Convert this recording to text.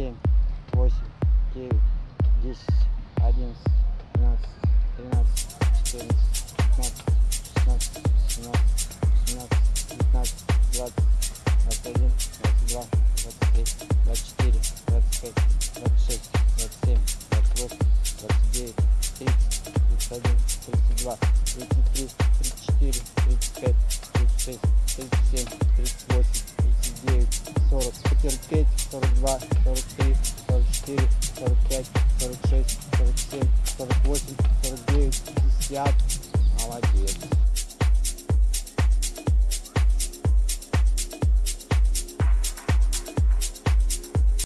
семь, восемь, девять, десять, одиннадцать, двенадцать, тринадцать, четырнадцать, пятнадцать, шестнадцать, семнадцать, семнадцать, девятнадцать, двадцать, двадцать один, двадцать два, двадцать три, двадцать четыре, двадцать пять, двадцать шесть, двадцать семь, двадцать восемь, двадцать девять, тридцать, тридцать один, тридцать два, тридцать три, тридцать четыре, тридцать пять, тридцать шесть, тридцать семь, тридцать восемь, 40, потерпеть, 42, 43, 44, 45, 46, 47, 48, 49, 50. Молодец.